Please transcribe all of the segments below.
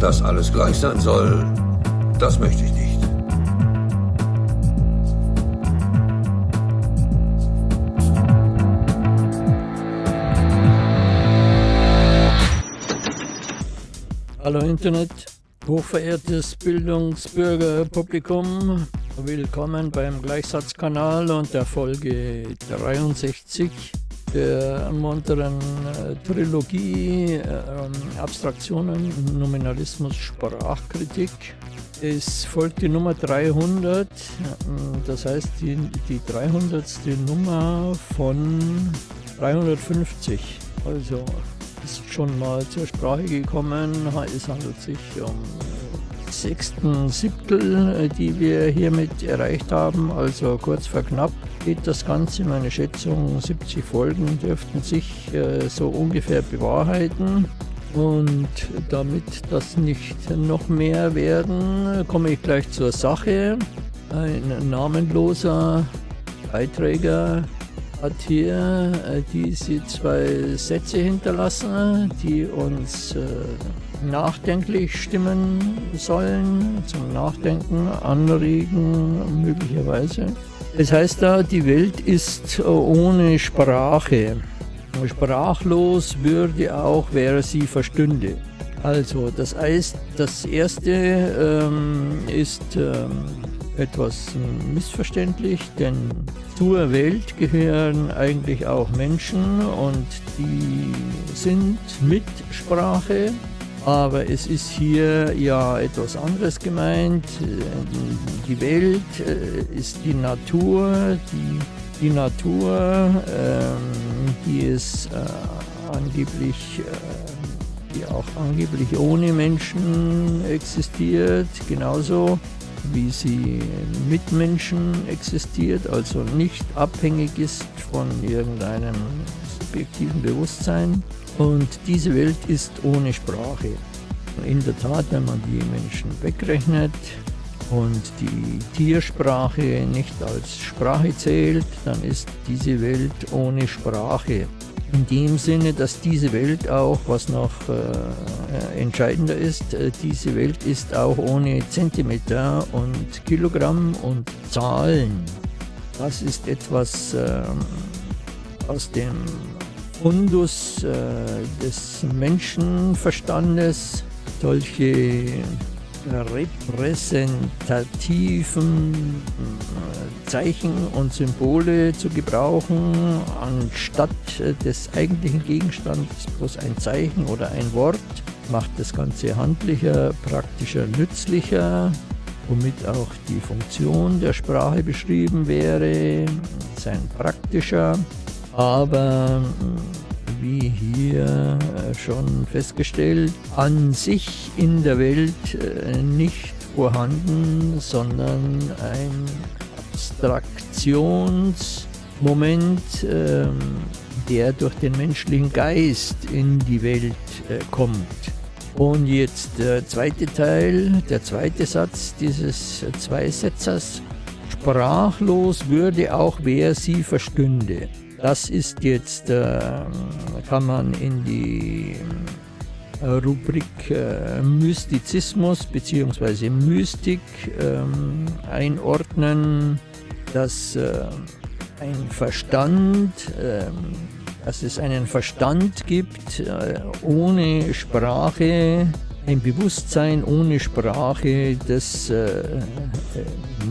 Dass alles gleich sein soll, das möchte ich nicht. Hallo Internet, hochverehrtes Bildungsbürgerpublikum, willkommen beim Gleichsatzkanal und der Folge 63 der munteren äh, Trilogie äh, Abstraktionen, Nominalismus, Sprachkritik. Es folgt die Nummer 300, das heißt die, die 300. Nummer von 350. Also ist schon mal zur Sprache gekommen. Es handelt sich um sechsten Siebtel, die wir hiermit erreicht haben, also kurz vor knapp geht das Ganze. Meine Schätzung 70 Folgen dürften sich äh, so ungefähr bewahrheiten. Und damit das nicht noch mehr werden, komme ich gleich zur Sache. Ein namenloser Beiträger hat hier äh, diese zwei Sätze hinterlassen, die uns äh, nachdenklich stimmen sollen, zum Nachdenken anregen möglicherweise. Es heißt da, die Welt ist ohne Sprache. Sprachlos würde auch, wer sie verstünde. Also, das heißt, das erste ähm, ist ähm, etwas missverständlich, denn zur Welt gehören eigentlich auch Menschen und die sind mit Sprache aber es ist hier ja etwas anderes gemeint. Die Welt äh, ist die Natur, die, die Natur, ähm, die es äh, angeblich, äh, die auch angeblich ohne Menschen existiert, genauso wie sie mit Menschen existiert, also nicht abhängig ist von irgendeinem subjektiven Bewusstsein. Und diese Welt ist ohne Sprache. In der Tat, wenn man die Menschen wegrechnet und die Tiersprache nicht als Sprache zählt, dann ist diese Welt ohne Sprache. In dem Sinne, dass diese Welt auch, was noch äh, entscheidender ist, äh, diese Welt ist auch ohne Zentimeter und Kilogramm und Zahlen. Das ist etwas äh, aus dem Fundus äh, des Menschenverstandes. Solche repräsentativen äh, Zeichen und Symbole zu gebrauchen, anstatt äh, des eigentlichen Gegenstands bloß ein Zeichen oder ein Wort, macht das Ganze handlicher, praktischer, nützlicher, womit auch die Funktion der Sprache beschrieben wäre, sein praktischer aber wie hier äh, schon festgestellt, an sich in der Welt äh, nicht vorhanden, sondern ein Abstraktionsmoment, ähm, der durch den menschlichen Geist in die Welt äh, kommt. Und jetzt der zweite Teil, der zweite Satz dieses Zweisetzers. Sprachlos würde auch wer sie verstünde. Das ist jetzt, äh, kann man in die äh, Rubrik äh, Mystizismus bzw. Mystik ähm, einordnen, dass äh, ein Verstand, ähm, dass es einen Verstand gibt äh, ohne Sprache, ein Bewusstsein ohne Sprache, das äh,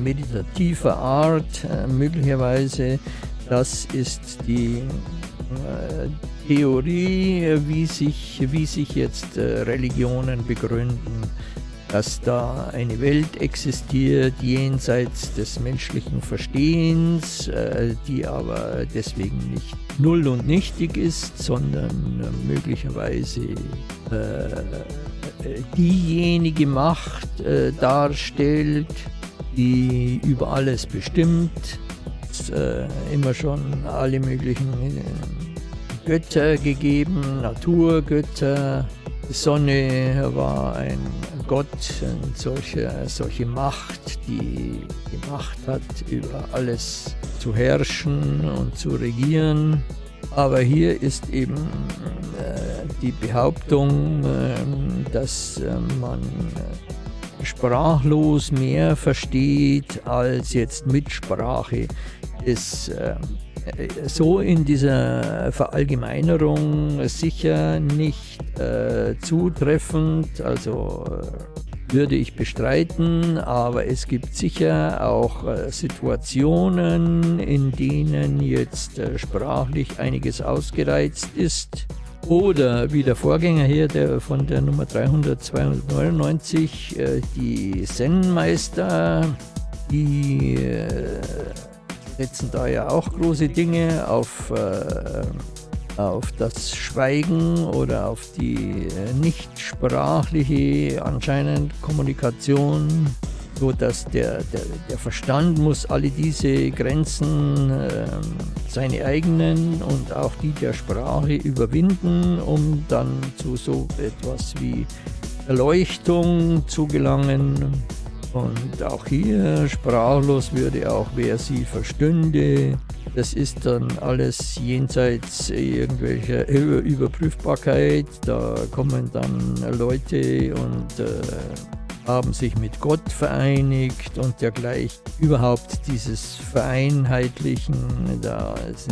meditativer Art möglicherweise das ist die äh, Theorie, wie sich, wie sich jetzt äh, Religionen begründen, dass da eine Welt existiert jenseits des menschlichen Verstehens, äh, die aber deswegen nicht null und nichtig ist, sondern äh, möglicherweise äh, diejenige Macht äh, darstellt, die über alles bestimmt, äh, immer schon alle möglichen äh, Götter gegeben, Naturgötter. Die Sonne war ein Gott, eine solche, solche Macht, die die Macht hat, über alles zu herrschen und zu regieren. Aber hier ist eben äh, die Behauptung, ähm, dass äh, man sprachlos mehr versteht als jetzt mit Sprache, ist so in dieser Verallgemeinerung sicher nicht äh, zutreffend. Also würde ich bestreiten, aber es gibt sicher auch äh, Situationen, in denen jetzt äh, sprachlich einiges ausgereizt ist. Oder wie der Vorgänger hier der von der Nummer 399, äh, die Zen-Meister, die setzen da ja auch große Dinge auf auf das Schweigen oder auf die äh, nichtsprachliche anscheinend Kommunikation, so dass der, der, der Verstand muss alle diese Grenzen, äh, seine eigenen und auch die der Sprache überwinden, um dann zu so etwas wie Erleuchtung zu gelangen. Und auch hier sprachlos würde auch wer sie verstünde. Das ist dann alles jenseits irgendwelcher Überprüfbarkeit. Da kommen dann Leute und äh, haben sich mit Gott vereinigt und dergleichen. Überhaupt dieses Vereinheitlichen, da ist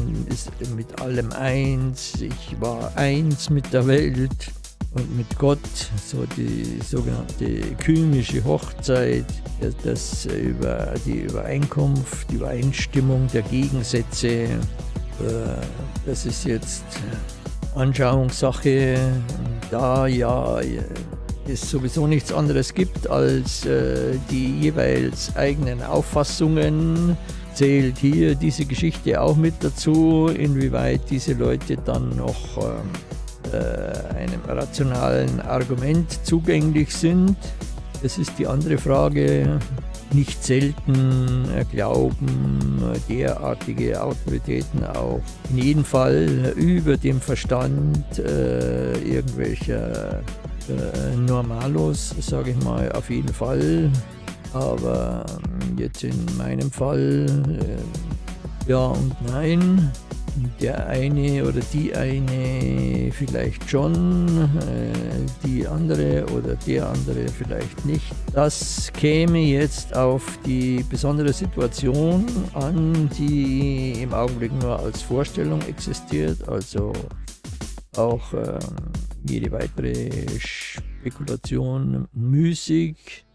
mit allem eins. Ich war eins mit der Welt und mit Gott, so die sogenannte kymische Hochzeit, das über die Übereinkunft, die Übereinstimmung der Gegensätze, äh, das ist jetzt Anschauungssache, da ja es sowieso nichts anderes gibt als äh, die jeweils eigenen Auffassungen, zählt hier diese Geschichte auch mit dazu, inwieweit diese Leute dann noch ähm, äh, einem rationalen Argument zugänglich sind. Das ist die andere Frage. Nicht selten glauben derartige Autoritäten auch in jedem Fall über dem Verstand äh, irgendwelcher äh, Normalos, sage ich mal, auf jeden Fall. Aber jetzt in meinem Fall äh, ja und nein der eine oder die eine vielleicht schon, äh, die andere oder der andere vielleicht nicht. Das käme jetzt auf die besondere Situation an, die im Augenblick nur als Vorstellung existiert, also auch äh, jede weitere Spekulation müßig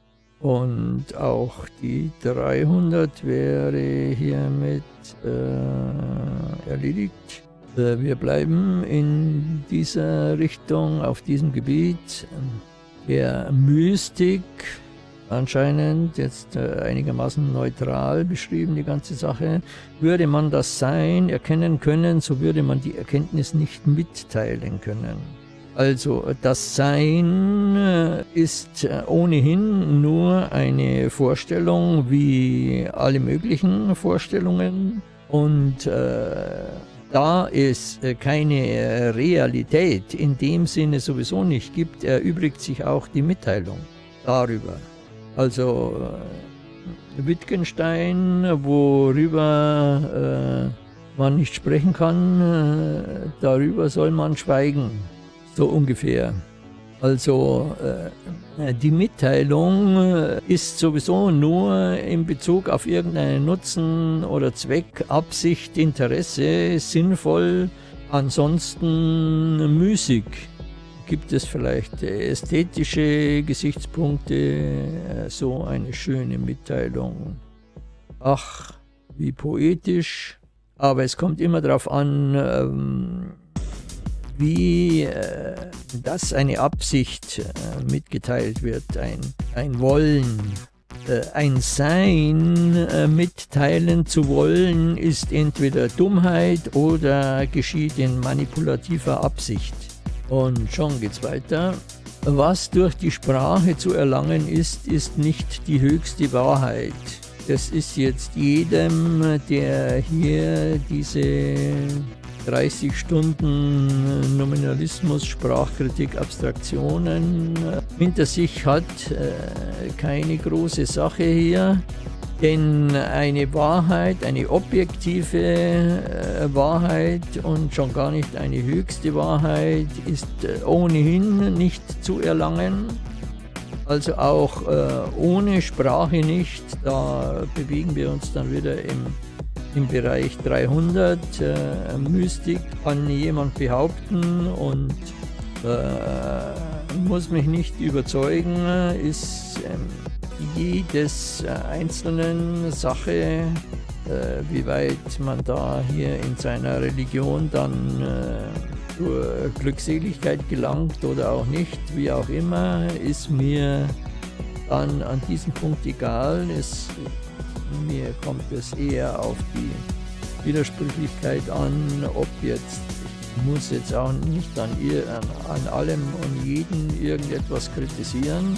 und auch die 300 wäre hiermit äh, erledigt. Äh, wir bleiben in dieser Richtung, auf diesem Gebiet. Der Mystik, anscheinend jetzt äh, einigermaßen neutral beschrieben, die ganze Sache. Würde man das Sein erkennen können, so würde man die Erkenntnis nicht mitteilen können. Also das Sein äh, ist äh, ohnehin nur eine Vorstellung wie alle möglichen Vorstellungen und äh, da es äh, keine Realität in dem Sinne sowieso nicht gibt, erübrigt sich auch die Mitteilung darüber. Also Wittgenstein, worüber äh, man nicht sprechen kann, darüber soll man schweigen so ungefähr. Also äh, die Mitteilung äh, ist sowieso nur in Bezug auf irgendeinen Nutzen oder Zweck, Absicht, Interesse sinnvoll, ansonsten müßig. Gibt es vielleicht ästhetische Gesichtspunkte, äh, so eine schöne Mitteilung. Ach, wie poetisch, aber es kommt immer darauf an, ähm, wie äh, das eine Absicht äh, mitgeteilt wird, ein, ein Wollen. Äh, ein Sein äh, mitteilen zu wollen, ist entweder Dummheit oder geschieht in manipulativer Absicht. Und schon geht's weiter. Was durch die Sprache zu erlangen ist, ist nicht die höchste Wahrheit. Das ist jetzt jedem, der hier diese 30 Stunden Nominalismus, Sprachkritik, Abstraktionen hinter sich hat. Äh, keine große Sache hier. Denn eine Wahrheit, eine objektive äh, Wahrheit und schon gar nicht eine höchste Wahrheit ist äh, ohnehin nicht zu erlangen. Also auch äh, ohne Sprache nicht. Da bewegen wir uns dann wieder im, im Bereich 300. Äh, Mystik kann jemand behaupten und äh, muss mich nicht überzeugen, ist ähm, jedes äh, einzelnen Sache, äh, wie weit man da hier in seiner Religion dann äh, zur Glückseligkeit gelangt oder auch nicht, wie auch immer, ist mir dann an diesem Punkt egal. Es, mir kommt es eher auf die Widersprüchlichkeit an, ob jetzt ich muss jetzt auch nicht an, an, an allem und jeden irgendetwas kritisieren,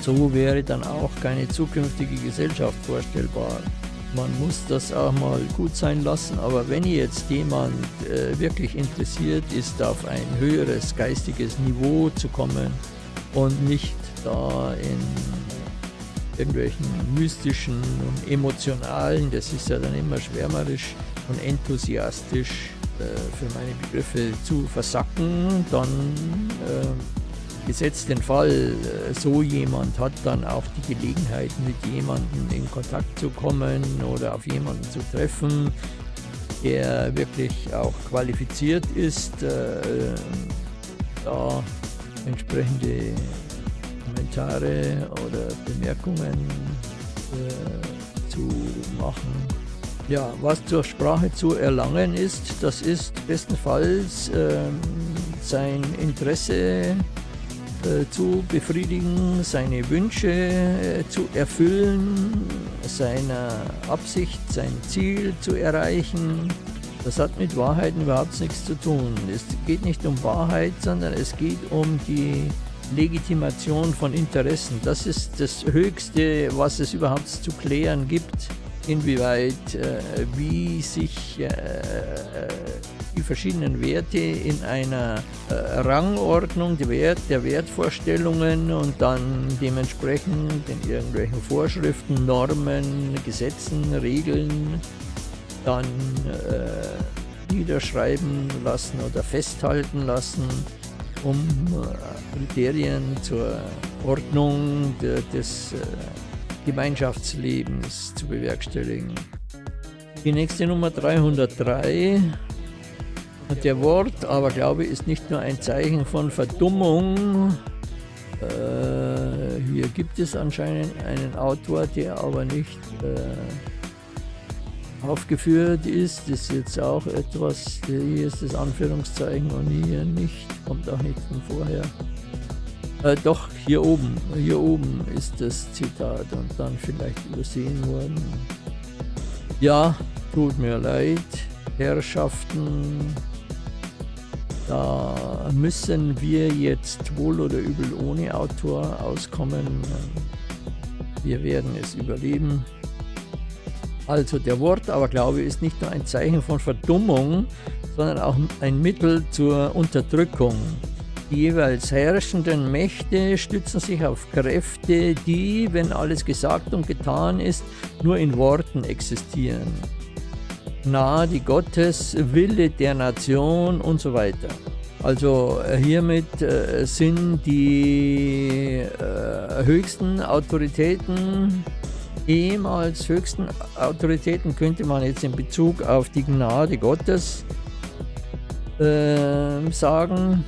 so wäre dann auch keine zukünftige Gesellschaft vorstellbar. Man muss das auch mal gut sein lassen, aber wenn jetzt jemand äh, wirklich interessiert ist, auf ein höheres geistiges Niveau zu kommen und nicht da in irgendwelchen mystischen und emotionalen, das ist ja dann immer schwärmerisch und enthusiastisch äh, für meine Begriffe zu versacken, dann äh, gesetzt den Fall, äh, so jemand hat dann auch die Gelegenheit, mit jemandem in Kontakt zu kommen oder auf jemanden zu treffen, der wirklich auch qualifiziert ist, äh, da entsprechende Kommentare oder Bemerkungen äh, zu machen. Ja, was zur Sprache zu erlangen ist, das ist bestenfalls äh, sein Interesse äh, zu befriedigen, seine Wünsche äh, zu erfüllen, seine Absicht, sein Ziel zu erreichen. Das hat mit Wahrheiten überhaupt nichts zu tun. Es geht nicht um Wahrheit, sondern es geht um die Legitimation von Interessen. Das ist das Höchste, was es überhaupt zu klären gibt inwieweit, äh, wie sich äh, die verschiedenen Werte in einer äh, Rangordnung der, Wert, der Wertvorstellungen und dann dementsprechend in irgendwelchen Vorschriften, Normen, Gesetzen, Regeln dann äh, niederschreiben lassen oder festhalten lassen, um äh, Kriterien zur Ordnung de, des äh, Gemeinschaftslebens zu bewerkstelligen. Die nächste Nummer 303. Der Wort, aber glaube ich, ist nicht nur ein Zeichen von Verdummung. Äh, hier gibt es anscheinend einen Autor, der aber nicht äh, aufgeführt ist. Ist jetzt auch etwas, hier ist das Anführungszeichen und hier nicht, kommt auch nicht von vorher. Äh, doch, hier oben, hier oben ist das Zitat und dann vielleicht übersehen worden. Ja, tut mir leid, Herrschaften, da müssen wir jetzt wohl oder übel ohne Autor auskommen. Wir werden es überleben. Also der Wort, aber glaube ist nicht nur ein Zeichen von Verdummung, sondern auch ein Mittel zur Unterdrückung. Die jeweils herrschenden Mächte stützen sich auf Kräfte, die, wenn alles gesagt und getan ist, nur in Worten existieren. Gnade Gottes, Wille der Nation und so weiter. Also äh, hiermit äh, sind die äh, höchsten Autoritäten, ehemals höchsten Autoritäten, könnte man jetzt in Bezug auf die Gnade Gottes äh, sagen,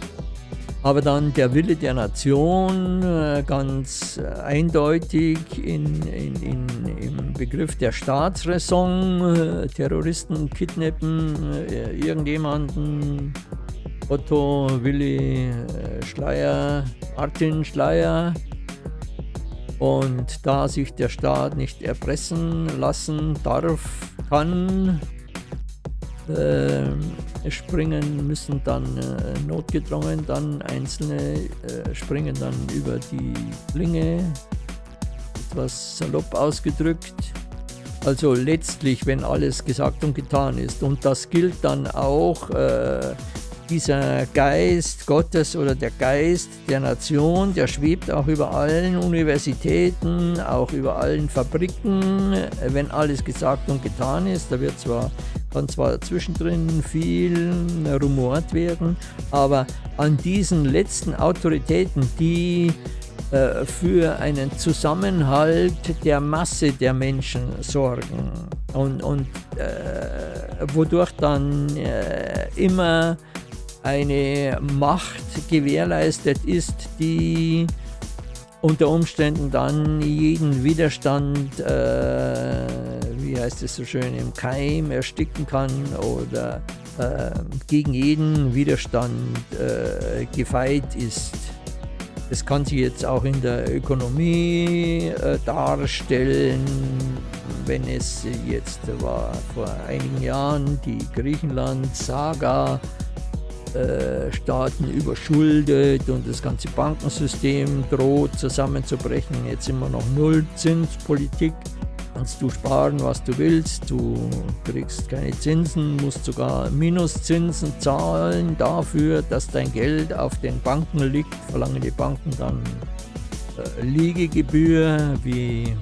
aber dann der Wille der Nation äh, ganz äh, eindeutig in, in, in, im Begriff der Staatsräson, äh, Terroristen kidnappen irgendjemanden, Otto, Willi Schleier, Martin Schleier. Und da sich der Staat nicht erpressen lassen darf, kann, äh, springen müssen dann äh, notgedrungen, dann einzelne äh, springen dann über die Klinge, etwas salopp ausgedrückt. Also letztlich, wenn alles gesagt und getan ist, und das gilt dann auch äh, dieser Geist Gottes oder der Geist der Nation, der schwebt auch über allen Universitäten, auch über allen Fabriken, wenn alles gesagt und getan ist. Da wird zwar, kann zwar zwischendrin viel rumort werden, aber an diesen letzten Autoritäten, die äh, für einen Zusammenhalt der Masse der Menschen sorgen und, und äh, wodurch dann äh, immer eine Macht gewährleistet ist, die unter Umständen dann jeden Widerstand, äh, wie heißt es so schön, im Keim ersticken kann oder äh, gegen jeden Widerstand äh, gefeit ist. Das kann sich jetzt auch in der Ökonomie äh, darstellen, wenn es jetzt war vor einigen Jahren die Griechenland-Saga Staaten überschuldet und das ganze Bankensystem droht zusammenzubrechen. Jetzt immer noch Nullzinspolitik. Kannst du sparen, was du willst, du kriegst keine Zinsen, musst sogar Minuszinsen zahlen dafür, dass dein Geld auf den Banken liegt. Verlangen die Banken dann äh, Liegegebühr wie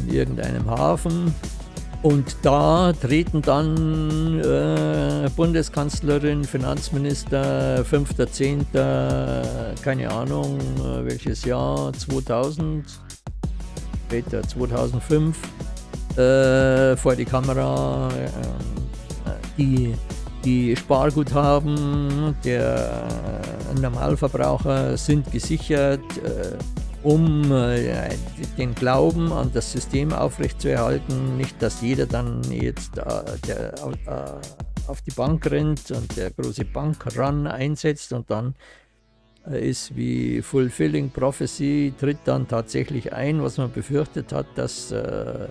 in irgendeinem Hafen. Und da treten dann äh, Bundeskanzlerin, Finanzminister, 5.10., keine Ahnung, äh, welches Jahr, 2000, später 2005, äh, vor die Kamera, äh, die, die Sparguthaben der Normalverbraucher sind gesichert äh, um äh, den Glauben an das System aufrechtzuerhalten. Nicht, dass jeder dann jetzt äh, der, äh, auf die Bank rennt und der große Bankrun einsetzt und dann äh, ist wie Fulfilling Prophecy, tritt dann tatsächlich ein, was man befürchtet hat, dass äh,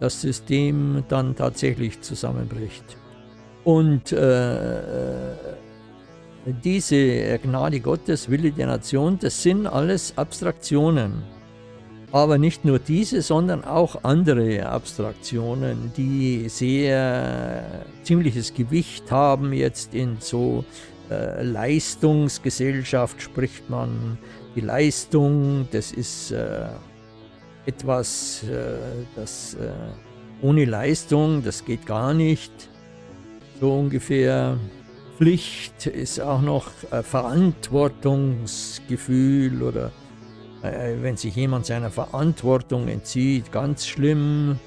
das System dann tatsächlich zusammenbricht. Und äh, diese Gnade Gottes, Wille der Nation, das sind alles Abstraktionen. Aber nicht nur diese, sondern auch andere Abstraktionen, die sehr ziemliches Gewicht haben. Jetzt in so äh, Leistungsgesellschaft spricht man. Die Leistung, das ist äh, etwas, äh, das äh, ohne Leistung, das geht gar nicht. So ungefähr. Pflicht ist auch noch äh, Verantwortungsgefühl oder äh, wenn sich jemand seiner Verantwortung entzieht, ganz schlimm.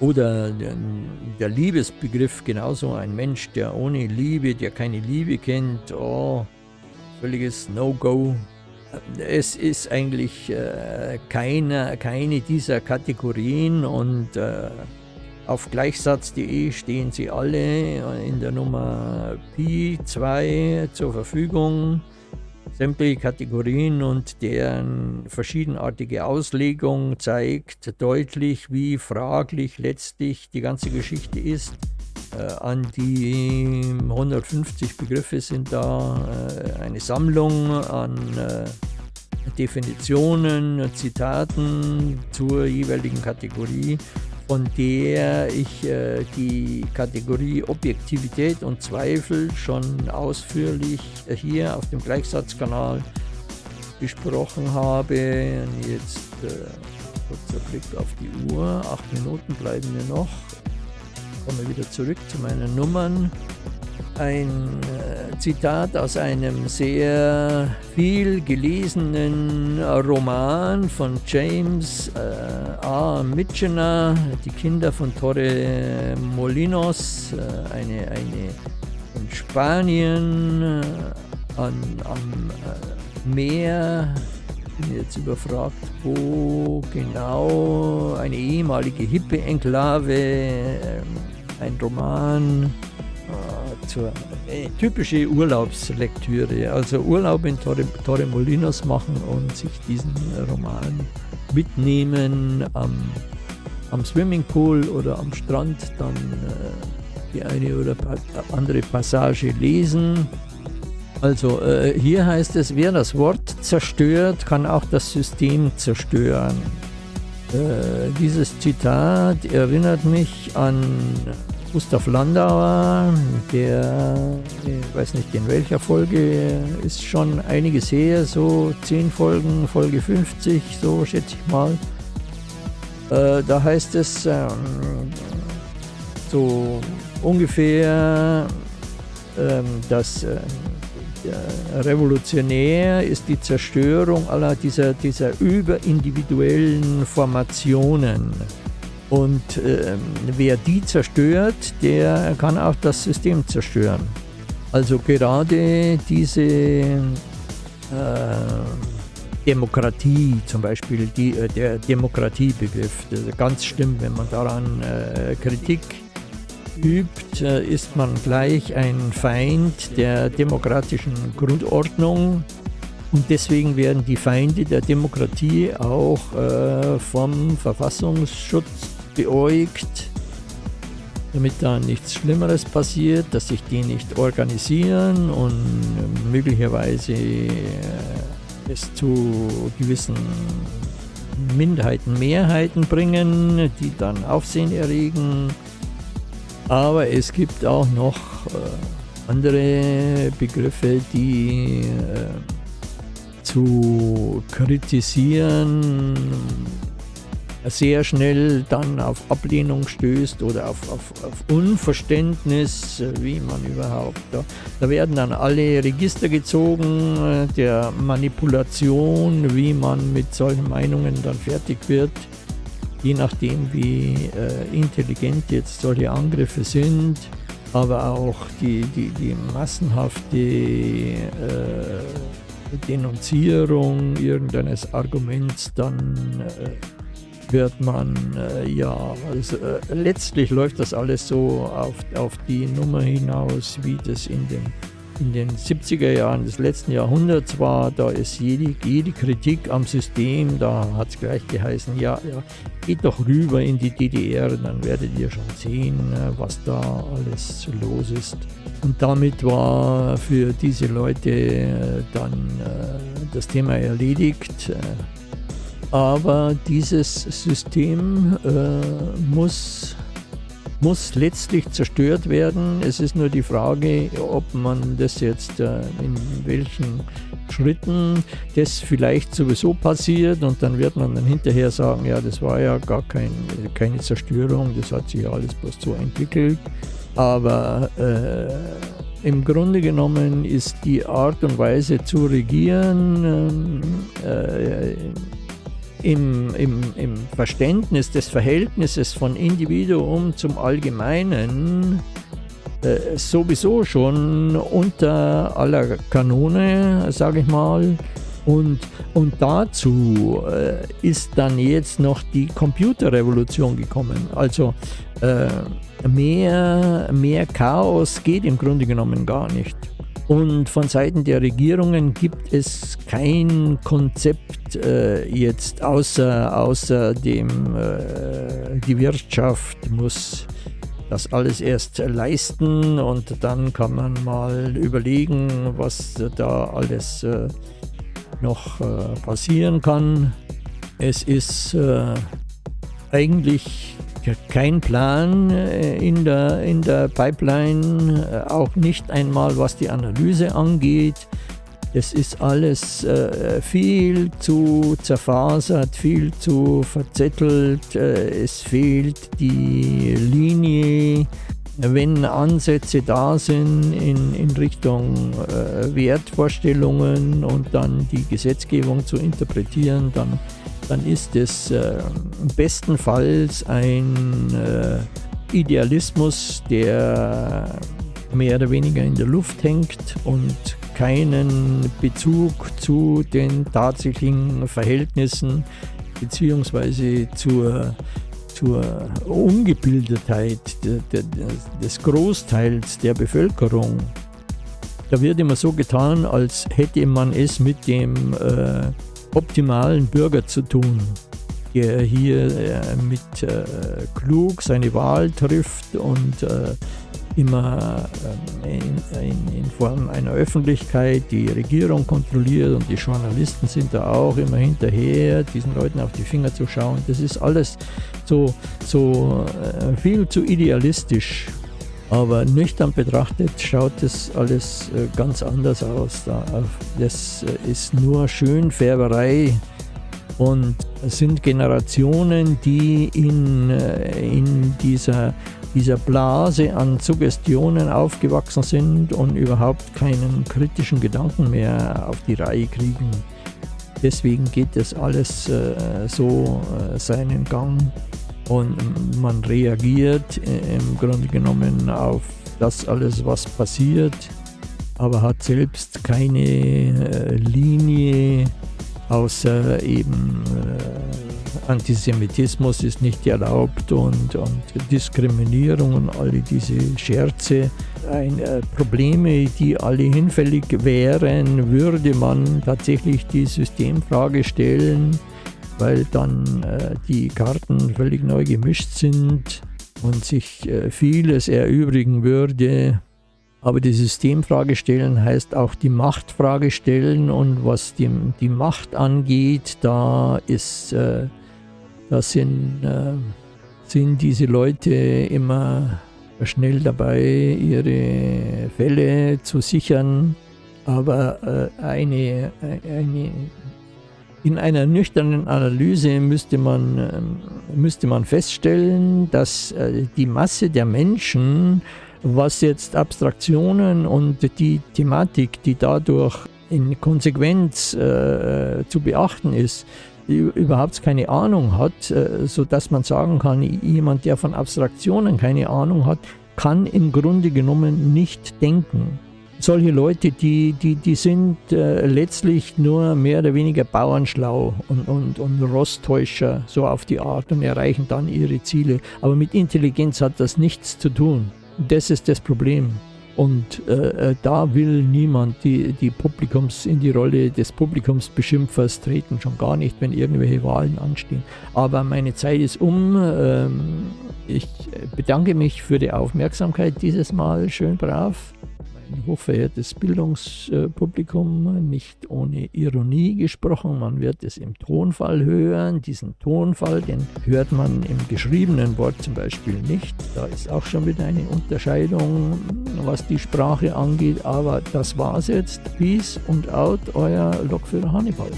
Oder der, der, Liebesbegriff genauso, ein Mensch, der ohne Liebe, der keine Liebe kennt, oh, völliges No-Go. Es ist eigentlich äh, keine, keine dieser Kategorien und äh, auf gleichsatz.de stehen sie alle in der Nummer Pi 2 zur Verfügung. Sämtliche Kategorien und deren verschiedenartige Auslegung zeigt deutlich, wie fraglich letztlich die ganze Geschichte ist. Äh, an die 150 Begriffe sind da äh, eine Sammlung an äh, Definitionen, Zitaten zur jeweiligen Kategorie von der ich äh, die Kategorie Objektivität und Zweifel schon ausführlich äh, hier auf dem Gleichsatzkanal besprochen habe. Jetzt äh, kurzer Blick auf die Uhr. Acht Minuten bleiben mir noch. Ich komme wieder zurück zu meinen Nummern ein äh, Zitat aus einem sehr viel gelesenen Roman von James äh, A. Mitchener, Die Kinder von Torre Molinos, äh, eine, eine in Spanien an, am Meer, bin jetzt überfragt, wo genau eine ehemalige Hippie-Enklave, ein Roman, zur äh, typische Urlaubslektüre, also Urlaub in Torre, Torremolinos machen und sich diesen Roman mitnehmen am, am Swimmingpool oder am Strand, dann äh, die eine oder andere Passage lesen. Also äh, hier heißt es, wer das Wort zerstört, kann auch das System zerstören. Äh, dieses Zitat erinnert mich an Gustav Landauer, der, ich weiß nicht in welcher Folge, ist schon einiges her, so 10 Folgen, Folge 50, so schätze ich mal. Äh, da heißt es ähm, so ungefähr, ähm, dass äh, revolutionär ist die Zerstörung aller dieser, dieser überindividuellen Formationen. Und äh, wer die zerstört, der kann auch das System zerstören. Also gerade diese äh, Demokratie zum Beispiel, die, äh, der Demokratiebegriff, ganz schlimm, wenn man daran äh, Kritik übt, äh, ist man gleich ein Feind der demokratischen Grundordnung. Und deswegen werden die Feinde der Demokratie auch äh, vom Verfassungsschutz beäugt, damit da nichts Schlimmeres passiert, dass sich die nicht organisieren und möglicherweise äh, es zu gewissen Minderheiten, Mehrheiten bringen, die dann Aufsehen erregen. Aber es gibt auch noch äh, andere Begriffe, die äh, zu kritisieren sehr schnell dann auf Ablehnung stößt oder auf, auf, auf Unverständnis, wie man überhaupt. Da, da, werden dann alle Register gezogen äh, der Manipulation, wie man mit solchen Meinungen dann fertig wird, je nachdem, wie äh, intelligent jetzt solche Angriffe sind. Aber auch die, die, die massenhafte äh, Denunzierung irgendeines Arguments dann äh, wird man, äh, ja, also, äh, letztlich läuft das alles so auf, auf die Nummer hinaus, wie das in den, in den 70er Jahren des letzten Jahrhunderts war. Da ist jede, jede Kritik am System, da hat es gleich geheißen, ja, ja, geht doch rüber in die DDR, dann werdet ihr schon sehen, äh, was da alles los ist. Und damit war für diese Leute äh, dann äh, das Thema erledigt aber dieses System äh, muss, muss letztlich zerstört werden. Es ist nur die Frage, ob man das jetzt äh, in welchen Schritten das vielleicht sowieso passiert und dann wird man dann hinterher sagen, ja, das war ja gar kein, keine Zerstörung, das hat sich ja alles bloß so entwickelt. Aber äh, im Grunde genommen ist die Art und Weise zu regieren ähm, äh, im, im, im Verständnis des Verhältnisses von Individuum zum Allgemeinen äh, sowieso schon unter aller Kanone, sage ich mal. Und, und dazu äh, ist dann jetzt noch die Computerrevolution gekommen. Also äh, mehr, mehr Chaos geht im Grunde genommen gar nicht. Und von Seiten der Regierungen gibt es kein Konzept äh, jetzt außer, außer dem, äh, die Wirtschaft muss das alles erst leisten und dann kann man mal überlegen, was da alles äh, noch äh, passieren kann. Es ist äh, eigentlich kein Plan äh, in der, in der Pipeline, äh, auch nicht einmal was die Analyse angeht. Es ist alles äh, viel zu zerfasert, viel zu verzettelt. Äh, es fehlt die Linie. Wenn Ansätze da sind in, in Richtung äh, Wertvorstellungen und dann die Gesetzgebung zu interpretieren, dann dann ist es äh, bestenfalls ein äh, Idealismus, der mehr oder weniger in der Luft hängt und keinen Bezug zu den tatsächlichen Verhältnissen beziehungsweise zur, zur Ungebildetheit des Großteils der Bevölkerung. Da wird immer so getan, als hätte man es mit dem äh, optimalen Bürger zu tun, der hier äh, mit äh, klug seine Wahl trifft und äh, immer ähm, in, in, in, Form einer Öffentlichkeit die Regierung kontrolliert und die Journalisten sind da auch immer hinterher, diesen Leuten auf die Finger zu schauen. Das ist alles so, so äh, viel zu idealistisch Aber nüchtern betrachtet schaut das alles äh, ganz anders aus. Das äh, ist nur Schönfärberei und es sind Generationen, die in, äh, in dieser, dieser Blase an Suggestionen aufgewachsen sind und überhaupt keinen kritischen Gedanken mehr auf die Reihe kriegen. Deswegen geht das alles so seinen Gang und man reagiert im Grunde genommen auf das alles, was passiert, aber hat selbst keine äh, Linie, außer eben äh, Antisemitismus ist nicht erlaubt und, und Diskriminierung und alle diese Scherze. Ein, äh, Probleme, die alle hinfällig wären, würde man tatsächlich die Systemfrage stellen weil dann äh, die Karten völlig neu gemischt sind und sich äh, vieles erübrigen würde. Aber die Systemfrage stellen heißt auch die Machtfrage stellen und was die, die Macht angeht, da ist, äh, da sind, äh, sind diese Leute immer schnell dabei, ihre Fälle zu sichern. Aber äh, eine, eine in einer nüchternen Analyse müsste man, ähm, müsste man feststellen, dass äh, die Masse der Menschen, was jetzt Abstraktionen und die Thematik, die dadurch in Konsequenz äh, zu beachten ist, überhaupt keine Ahnung hat, äh, sodass man sagen kann, jemand, der von Abstraktionen keine Ahnung hat, kann im Grunde genommen nicht denken solche Leute, die, die, die sind äh, letztlich nur mehr oder weniger bauernschlau und, und, und Rosttäuscher, so auf die Art, und erreichen dann ihre Ziele. Aber mit Intelligenz hat das nichts zu tun. Das ist das Problem. Und äh, äh da will niemand die, die Publikums in die Rolle des Publikumsbeschimpfers treten, schon gar nicht, wenn irgendwelche Wahlen anstehen. Aber meine Zeit ist um. Ähm, ich bedanke mich für die Aufmerksamkeit dieses Mal. Schön brav ein hochverehrtes Bildungspublikum, nicht ohne Ironie gesprochen. Man wird es im Tonfall hören. Diesen Tonfall, den hört man im geschriebenen Wort zum Beispiel nicht. Da ist auch schon wieder eine Unterscheidung, was die Sprache angeht. Aber das war's jetzt. Peace und out, euer Lokführer Hannibal.